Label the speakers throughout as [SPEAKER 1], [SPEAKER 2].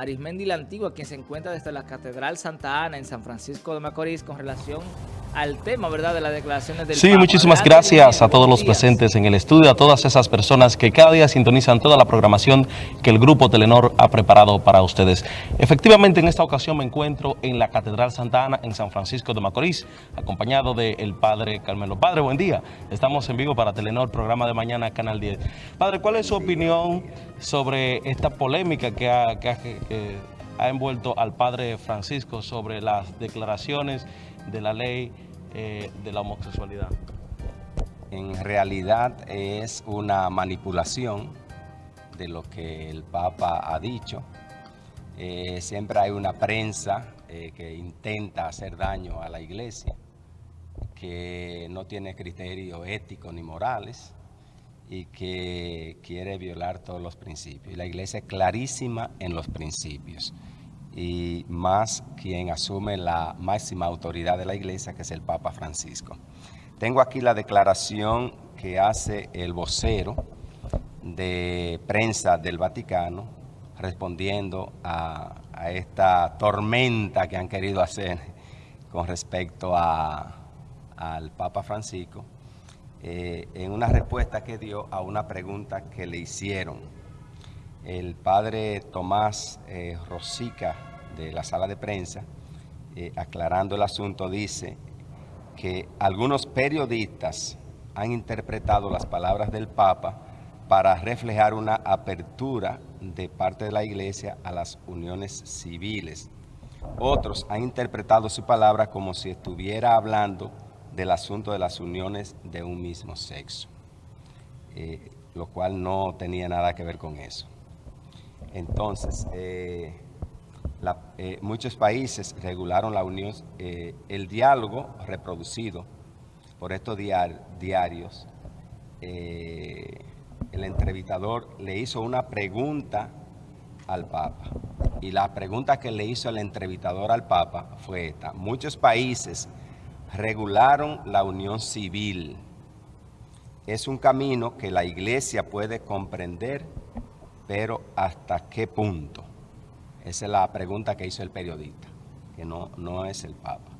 [SPEAKER 1] Arismendi la Antigua, quien se encuentra desde la Catedral Santa Ana en San Francisco de Macorís con relación al tema, ¿verdad?, de las declaraciones del
[SPEAKER 2] Sí, muchísimas gracias a todos los presentes en el estudio, a todas esas personas que cada día sintonizan toda la programación que el Grupo Telenor ha preparado para ustedes. Efectivamente, en esta ocasión me encuentro en la Catedral Santa Ana, en San Francisco de Macorís, acompañado del Padre Carmelo. Padre, buen día. Estamos en vivo para Telenor, programa de mañana, Canal 10. Padre, ¿cuál es su opinión sobre esta polémica que ha, que ha, que ha envuelto al Padre Francisco sobre las declaraciones de la ley eh, de la homosexualidad?
[SPEAKER 3] En realidad es una manipulación de lo que el Papa ha dicho. Eh, siempre hay una prensa eh, que intenta hacer daño a la iglesia, que no tiene criterios éticos ni morales y que quiere violar todos los principios. Y la iglesia es clarísima en los principios y más quien asume la máxima autoridad de la iglesia, que es el Papa Francisco. Tengo aquí la declaración que hace el vocero de prensa del Vaticano respondiendo a, esta tormenta que han querido hacer con respecto a, al Papa Francisco, eh, en una respuesta que dio a una pregunta que le hicieron el padre Tomás eh, Rosica de la sala de prensa, eh, aclarando el asunto, dice que algunos periodistas han interpretado las palabras del Papa para reflejar una apertura de parte de la Iglesia a las uniones civiles. Otros han interpretado su palabra como si estuviera hablando del asunto de las uniones de un mismo sexo, eh, lo cual no tenía nada que ver con eso. Entonces, eh, eh, muchos países regularon la unión, eh, el diálogo reproducido por estos diarios. el entrevistador le hizo una pregunta al Papa. Y la pregunta que le hizo el entrevistador al Papa fue esta. Muchos países regularon la unión civil. Es un camino que la Iglesia puede comprender pero ¿hasta qué punto? Esa es la pregunta que hizo el periodista, que no, no es el Papa.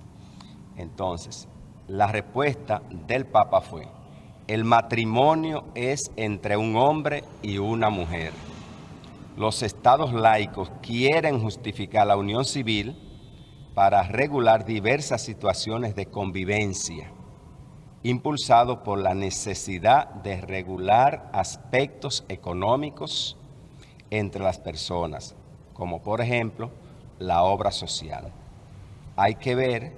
[SPEAKER 3] Entonces, la respuesta del Papa fue, el matrimonio es entre un hombre y una mujer. Los estados laicos quieren justificar la unión civil para regular diversas situaciones de convivencia, impulsado por la necesidad de regular aspectos económicos, entre las personas, como por ejemplo la obra social. Hay que ver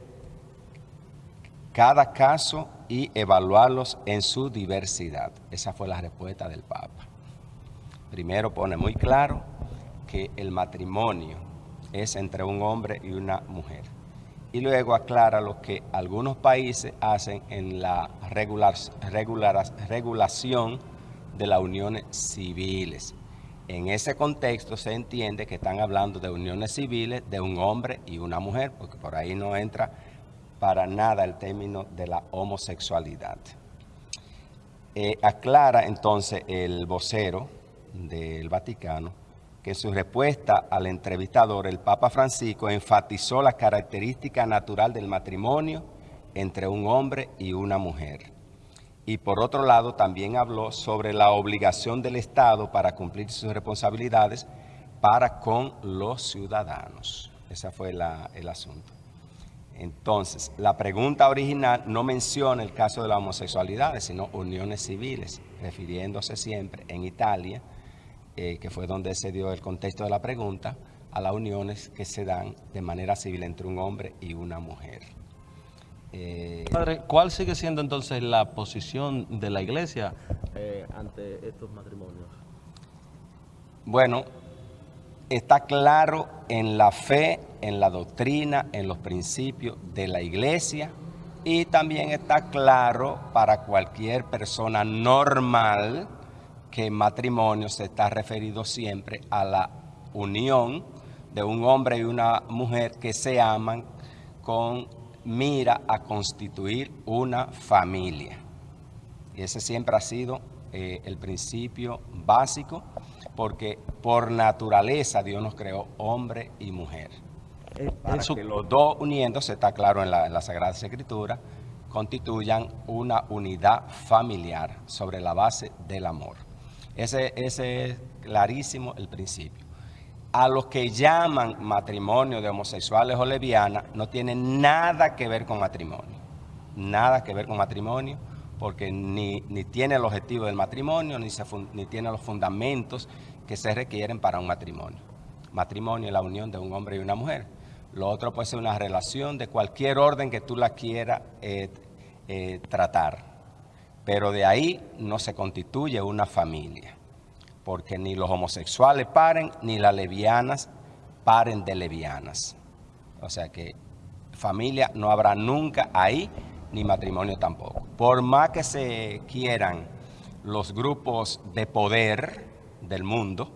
[SPEAKER 3] cada caso y evaluarlos en su diversidad. Esa fue la respuesta del Papa. Primero pone muy claro que el matrimonio es entre un hombre y una mujer. Y luego aclara lo que algunos países hacen en la regular, regulación de las uniones civiles. En ese contexto se entiende que están hablando de uniones civiles de un hombre y una mujer, porque por ahí no entra para nada el término de la homosexualidad. Eh, aclara entonces el vocero del Vaticano que en su respuesta al entrevistador, el Papa Francisco enfatizó la característica natural del matrimonio entre un hombre y una mujer y por otro lado también habló sobre la obligación del Estado para cumplir sus responsabilidades para con los ciudadanos. Ese fue el asunto. Entonces, la pregunta original no menciona el caso de la homosexualidad, sino uniones civiles, refiriéndose siempre en Italia, eh, que fue donde se dio el contexto de la pregunta, a las uniones que se dan de manera civil entre un hombre y una mujer.
[SPEAKER 2] Eh, Padre, ¿cuál sigue siendo entonces la posición de la iglesia eh, ante estos matrimonios?
[SPEAKER 3] Bueno, está claro en la fe, en la doctrina, en los principios de la iglesia y también está claro para cualquier persona normal que matrimonio se está referido siempre a la unión de un hombre y una mujer que se aman con mira a constituir una familia. Y ese siempre ha sido eh, el principio básico porque por naturaleza Dios nos creó hombre y mujer. Para
[SPEAKER 2] eso-
[SPEAKER 3] que los dos uniéndose, está claro en la, en la Sagrada Escritura, constituyan una unidad familiar sobre la base del amor. Ese, ese es clarísimo el principio. A los que llaman matrimonio de homosexuales o lesbianas, no tiene nada que ver con matrimonio. Nada que ver con matrimonio, porque ni, ni tiene el objetivo del matrimonio, ni, se ni tiene los fundamentos que se requieren para un matrimonio. Matrimonio es la unión de un hombre y una mujer. Lo otro puede ser una relación de cualquier orden que tú la quieras eh, eh, tratar. Pero de ahí no se constituye una familia, porque ni los homosexuales paren, ni las lesbianas paren de lesbianas. O sea que familia no habrá nunca ahí, ni matrimonio tampoco. Por más que se quieran los grupos de poder del mundo,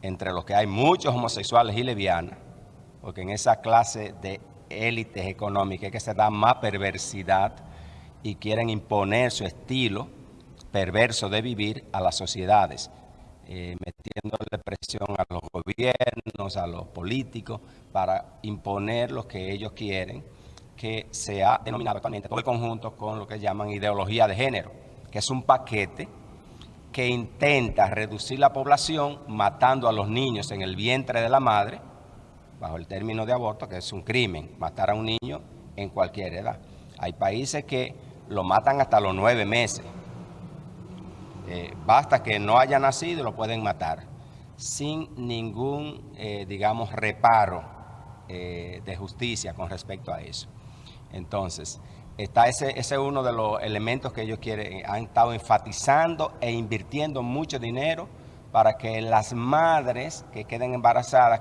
[SPEAKER 3] entre los que hay muchos homosexuales y lesbianas, porque en esa clase de élites económicas que se da más perversidad y quieren imponer su estilo perverso de vivir a las sociedades, eh, metiéndole presión a los gobiernos, a los políticos, para imponer lo que ellos quieren, que se ha denominado actualmente todo el conjunto con lo que llaman ideología de género, que es un paquete que intenta reducir la población matando a los niños en el vientre de la madre, bajo el término de aborto, que es un crimen, matar a un niño en cualquier edad. Hay países que lo matan hasta los nueve meses. Eh, basta que no haya nacido y lo pueden matar, sin ningún, eh, digamos, reparo eh, de justicia con respecto a eso. Entonces, está ese, es uno de los elementos que ellos quieren, han estado enfatizando e invirtiendo mucho dinero para que las madres que queden embarazadas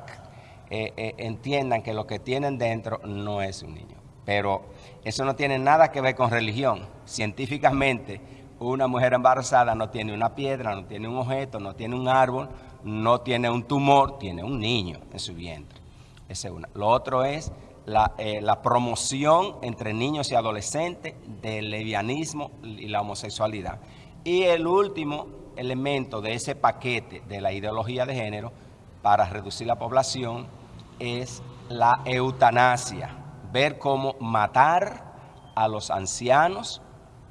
[SPEAKER 3] entiendan que lo que tienen dentro no es un niño. Pero eso no tiene nada que ver con religión. Científicamente, una mujer embarazada no tiene una piedra, no tiene un objeto, no tiene un árbol, no tiene un tumor, tiene un niño en su vientre. Es. Lo otro es la, eh, la promoción entre niños y adolescentes del lesbianismo y la homosexualidad. Y el último elemento de ese paquete de la ideología de género para reducir la población es la eutanasia, ver cómo matar a los ancianos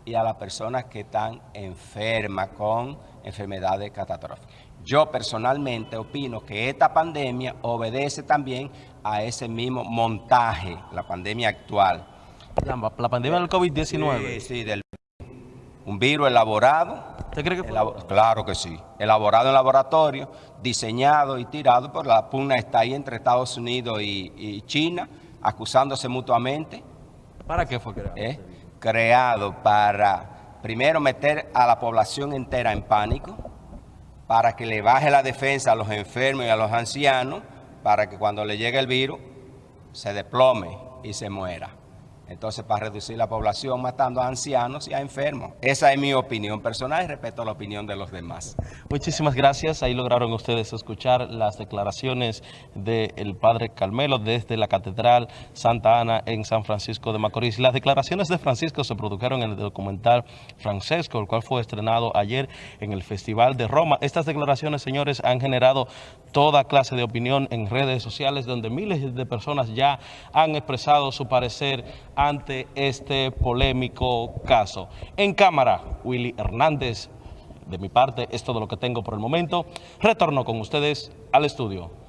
[SPEAKER 3] y a las personas que están enfermas con enfermedades catastróficas. Yo personalmente opino que esta pandemia obedece también a ese mismo montaje, la pandemia actual.
[SPEAKER 2] La, la pandemia del COVID-19.
[SPEAKER 3] Sí, sí, del un virus elaborado.
[SPEAKER 2] ¿Usted cree que fue?
[SPEAKER 3] claro que sí. Elaborado en laboratorio, diseñado y tirado, por la pugna está ahí entre Estados Unidos y, y China, acusándose mutuamente.
[SPEAKER 2] ¿Para qué fue creado?
[SPEAKER 3] ¿eh? Creado para, primero, meter a la población entera en pánico, para que le baje la defensa a los enfermos y a los ancianos, para que cuando le llegue el virus se desplome y se muera. Entonces, para reducir la población matando a ancianos y a enfermos. Esa es mi opinión personal y respeto la opinión de los demás.
[SPEAKER 2] Muchísimas gracias. Ahí lograron ustedes escuchar las declaraciones del padre Carmelo desde la Catedral Santa Ana en San Francisco de Macorís. Las declaraciones de Francisco se produjeron en el documental Francesco, el cual fue estrenado ayer en el Festival de Roma. Estas declaraciones, señores, han generado toda clase de opinión en redes sociales donde miles de personas ya han expresado su parecer ante este polémico caso. En cámara, Willy Hernández, de mi parte, es todo lo que tengo por el momento. Retorno con ustedes al estudio.